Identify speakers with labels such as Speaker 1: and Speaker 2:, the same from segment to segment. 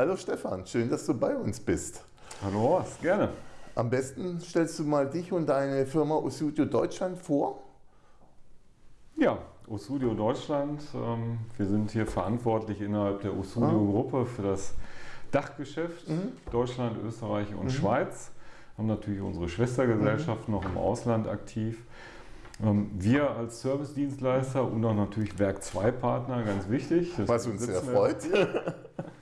Speaker 1: Hallo Stefan, schön, dass du bei uns bist.
Speaker 2: Hallo Horst, gerne.
Speaker 1: Am besten stellst du mal dich und deine Firma Osudio Deutschland vor.
Speaker 2: Ja, Osudio Deutschland. Ähm, wir sind hier verantwortlich innerhalb der Osudio-Gruppe für das Dachgeschäft mhm. Deutschland, Österreich und mhm. Schweiz. Haben natürlich unsere Schwestergesellschaften mhm. noch im Ausland aktiv. Ähm, wir als Service-Dienstleister und auch natürlich Werk 2 Partner, ganz wichtig.
Speaker 1: Was uns sehr freut.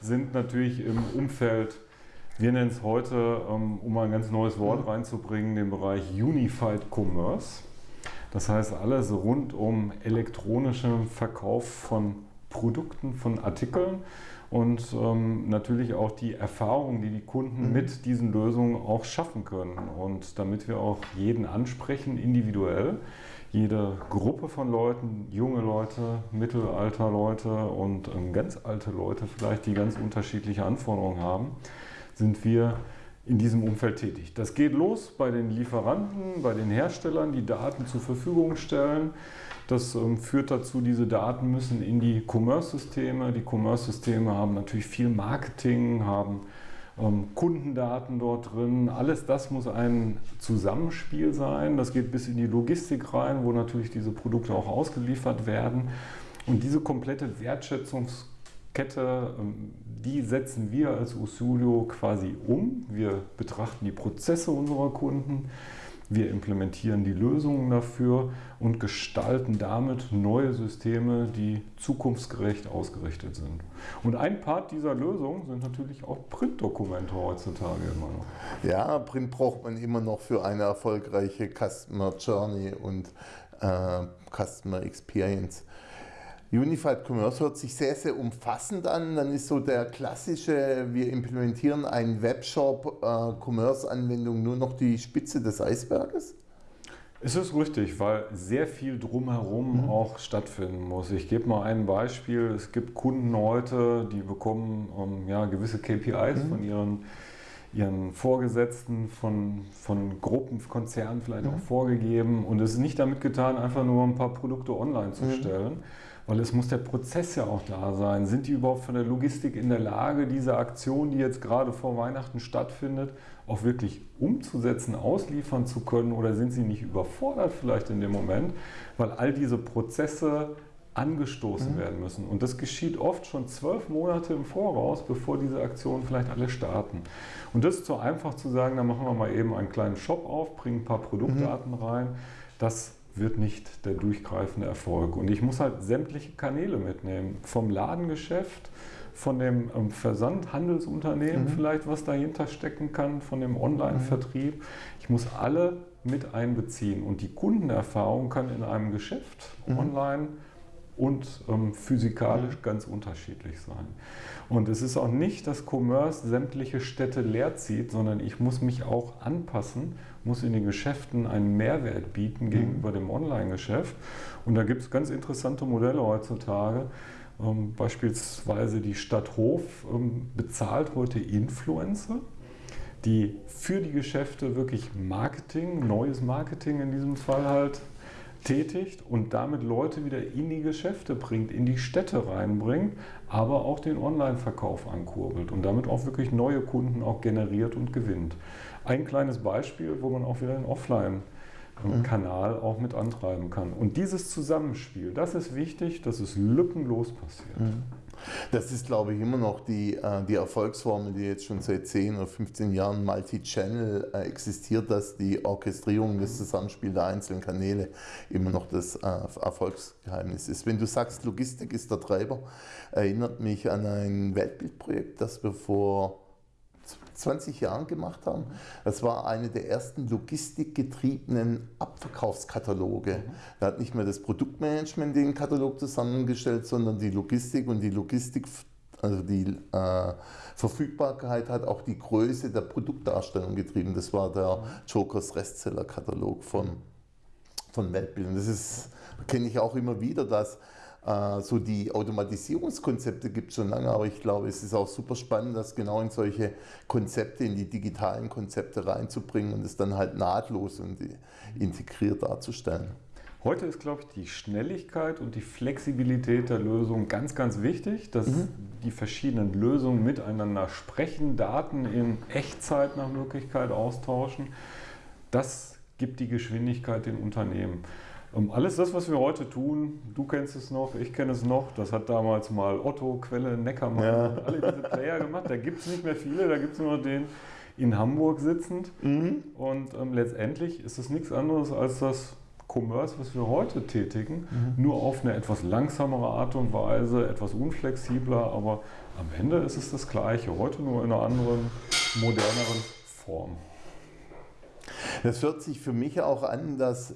Speaker 2: sind natürlich im Umfeld, wir nennen es heute, ähm, um mal ein ganz neues Wort mhm. reinzubringen, den Bereich Unified Commerce. Das heißt alles rund um elektronischen Verkauf von Produkten, von Artikeln und ähm, natürlich auch die Erfahrung, die die Kunden mhm. mit diesen Lösungen auch schaffen können. Und damit wir auch jeden ansprechen, individuell, jede Gruppe von Leuten, junge Leute, Mittelalter Leute und ähm, ganz alte Leute vielleicht, die ganz unterschiedliche Anforderungen haben, sind wir in diesem Umfeld tätig. Das geht los bei den Lieferanten, bei den Herstellern, die Daten zur Verfügung stellen. Das ähm, führt dazu, diese Daten müssen in die Commerce-Systeme. Die Commerce-Systeme haben natürlich viel Marketing, haben ähm, Kundendaten dort drin. Alles das muss ein Zusammenspiel sein. Das geht bis in die Logistik rein, wo natürlich diese Produkte auch ausgeliefert werden. Und diese komplette Wertschätzungskette, ähm, die setzen wir als Usulio quasi um. Wir betrachten die Prozesse unserer Kunden wir implementieren die Lösungen dafür und gestalten damit neue Systeme, die zukunftsgerecht ausgerichtet sind. Und ein Part dieser Lösung sind natürlich auch Printdokumente heutzutage immer noch.
Speaker 1: Ja, Print braucht man immer noch für eine erfolgreiche Customer Journey und äh, Customer Experience. Unified Commerce hört sich sehr, sehr umfassend an. Dann ist so der klassische, wir implementieren einen Webshop, äh, nur noch die Spitze des Eisberges?
Speaker 2: Es ist richtig, weil sehr viel drumherum mhm. auch stattfinden muss. Ich gebe mal ein Beispiel. Es gibt Kunden heute, die bekommen ähm, ja, gewisse KPIs mhm. von ihren, ihren Vorgesetzten, von, von Gruppen, Konzernen vielleicht mhm. auch vorgegeben. Und es ist nicht damit getan, einfach nur ein paar Produkte online zu mhm. stellen, weil es muss der Prozess ja auch da sein. Sind die überhaupt von der Logistik in der Lage, diese Aktion, die jetzt gerade vor Weihnachten stattfindet, auch wirklich umzusetzen, ausliefern zu können oder sind sie nicht überfordert vielleicht in dem Moment, weil all diese Prozesse angestoßen mhm. werden müssen. Und das geschieht oft schon zwölf Monate im Voraus, bevor diese Aktionen vielleicht alle starten. Und das ist so einfach zu sagen, da machen wir mal eben einen kleinen Shop auf, bringen ein paar Produktdaten mhm. rein. Das wird nicht der durchgreifende Erfolg. Und ich muss halt sämtliche Kanäle mitnehmen. Vom Ladengeschäft, von dem ähm, Versandhandelsunternehmen mhm. vielleicht, was dahinter stecken kann, von dem Online-Vertrieb. Mhm. Ich muss alle mit einbeziehen. Und die Kundenerfahrung kann in einem Geschäft mhm. online und ähm, physikalisch mhm. ganz unterschiedlich sein. Und es ist auch nicht, dass Commerce sämtliche Städte leer zieht, sondern ich muss mich auch anpassen, muss in den Geschäften einen Mehrwert bieten mhm. gegenüber dem Online-Geschäft. Und da gibt es ganz interessante Modelle heutzutage. Ähm, beispielsweise die Stadt Hof ähm, bezahlt heute Influencer die für die Geschäfte wirklich Marketing, neues Marketing in diesem Fall halt tätigt und damit Leute wieder in die Geschäfte bringt, in die Städte reinbringt, aber auch den Online-Verkauf ankurbelt und damit auch wirklich neue Kunden auch generiert und gewinnt. Ein kleines Beispiel, wo man auch wieder den Offline-Kanal mhm. auch mit antreiben kann. Und dieses Zusammenspiel, das ist wichtig, dass es lückenlos passiert. Mhm.
Speaker 1: Das ist, glaube ich, immer noch die, äh, die Erfolgsformel, die jetzt schon seit 10 oder 15 Jahren Multi-Channel äh, existiert, dass die Orchestrierung, das Zusammenspiel der einzelnen Kanäle immer noch das äh, Erfolgsgeheimnis ist. Wenn du sagst, Logistik ist der Treiber, erinnert mich an ein Weltbildprojekt, das wir vor 20 Jahren gemacht haben. Das war eine der ersten logistikgetriebenen Abverkaufskataloge. Mhm. Da hat nicht mehr das Produktmanagement den Katalog zusammengestellt, sondern die Logistik und die Logistik also die äh, Verfügbarkeit hat auch die Größe der Produktdarstellung getrieben. Das war der. Jokers Restseller-Katalog von, von Weltbild. Und das kenne ich auch immer wieder, dass so die Automatisierungskonzepte gibt es schon lange, aber ich glaube, es ist auch super spannend, das genau in solche Konzepte, in die digitalen Konzepte reinzubringen und es dann halt nahtlos und integriert darzustellen.
Speaker 2: Heute ist, glaube ich, die Schnelligkeit und die Flexibilität der Lösung ganz, ganz wichtig, dass mhm. die verschiedenen Lösungen miteinander sprechen, Daten in Echtzeit nach Möglichkeit austauschen. Das gibt die Geschwindigkeit den Unternehmen. Um alles das, was wir heute tun, du kennst es noch, ich kenne es noch, das hat damals mal Otto, Quelle, Neckermann, ja. alle diese Player gemacht. Da gibt es nicht mehr viele, da gibt es nur den in Hamburg sitzend. Mhm. Und ähm, letztendlich ist es nichts anderes als das Commerce, was wir heute tätigen, mhm. nur auf eine etwas langsamere Art und Weise, etwas unflexibler, aber am Ende ist es das Gleiche, heute nur in einer anderen, moderneren Form.
Speaker 1: Das hört sich für mich auch an, dass,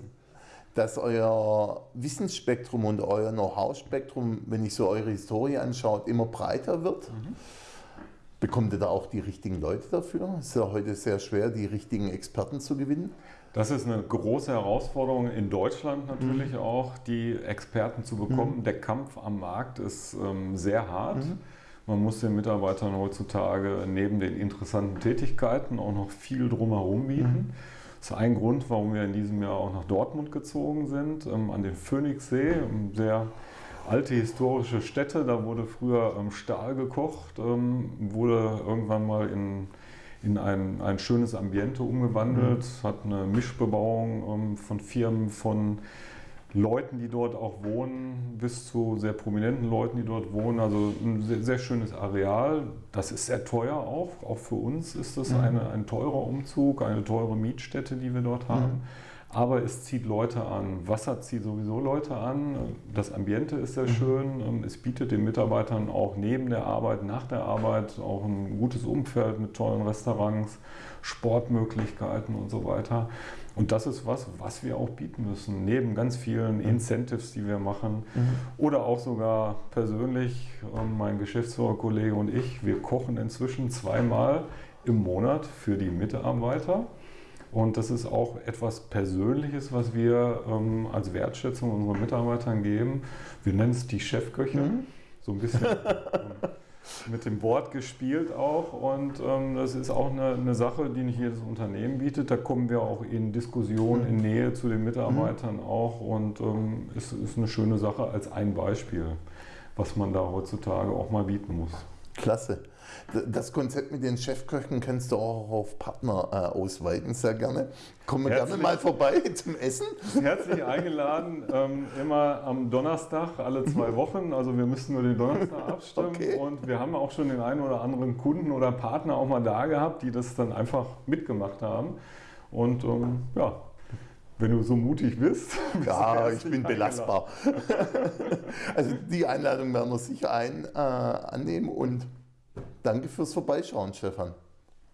Speaker 1: dass euer Wissensspektrum und euer Know-how-Spektrum, wenn ich so eure Historie anschaue, immer breiter wird. Mhm. Bekommt ihr da auch die richtigen Leute dafür? Es ist ja heute sehr schwer, die richtigen Experten zu gewinnen.
Speaker 2: Das ist eine große Herausforderung in Deutschland natürlich mhm. auch, die Experten zu bekommen. Mhm. Der Kampf am Markt ist ähm, sehr hart. Mhm. Man muss den Mitarbeitern heutzutage neben den interessanten Tätigkeiten auch noch viel drumherum bieten. Das ist ein Grund, warum wir in diesem Jahr auch nach Dortmund gezogen sind, ähm, an den Phoenixsee, sehr alte historische Stätte. Da wurde früher ähm, Stahl gekocht, ähm, wurde irgendwann mal in in ein, ein schönes Ambiente umgewandelt, mhm. hat eine Mischbebauung ähm, von Firmen, von Leuten, die dort auch wohnen, bis zu sehr prominenten Leuten, die dort wohnen. Also ein sehr, sehr schönes Areal. Das ist sehr teuer auch. Auch für uns ist das mhm. eine, ein teurer Umzug, eine teure Mietstätte, die wir dort haben. Mhm aber es zieht Leute an. Wasser zieht sowieso Leute an. Das Ambiente ist sehr mhm. schön. Ähm, es bietet den Mitarbeitern auch neben der Arbeit, nach der Arbeit auch ein gutes Umfeld mit tollen Restaurants, Sportmöglichkeiten und so weiter. Und das ist was, was wir auch bieten müssen, neben ganz vielen mhm. Incentives, die wir machen. Mhm. Oder auch sogar persönlich, ähm, mein Geschäftsführerkollege und ich, wir kochen inzwischen zweimal im Monat für die Mitarbeiter. Und das ist auch etwas Persönliches, was wir ähm, als Wertschätzung unseren Mitarbeitern geben. Wir nennen es die Chefköche. Mhm. So ein bisschen ähm, mit dem Wort gespielt auch. Und ähm, das ist auch eine, eine, Sache, die nicht jedes Unternehmen bietet. Da kommen wir auch in Diskussion, mhm. in Nähe zu den Mitarbeitern mhm. auch. Und ähm, es ist eine schöne Sache als ein Beispiel, was man da heutzutage auch mal bieten muss.
Speaker 1: Klasse. Das Konzept mit den Chefköchen kannst du auch auf Partner äh, ausweiten, sehr gerne. Kommen wir gerne mal vorbei zum Essen.
Speaker 2: Herzlich eingeladen, ähm, immer am Donnerstag, alle zwei Wochen. Also wir müssen nur den Donnerstag abstimmen. Okay. Und wir haben auch schon den einen oder anderen Kunden oder Partner auch mal da gehabt, die das dann einfach mitgemacht haben. Und ähm, ja, wenn du so mutig bist.
Speaker 1: Ja, ich bin belastbar. also die Einladung werden wir sicher ein, äh, annehmen und danke fürs Vorbeischauen, Stefan.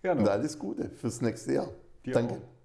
Speaker 1: Gerne. Und alles Gute fürs nächste Jahr. Dir danke. Auch.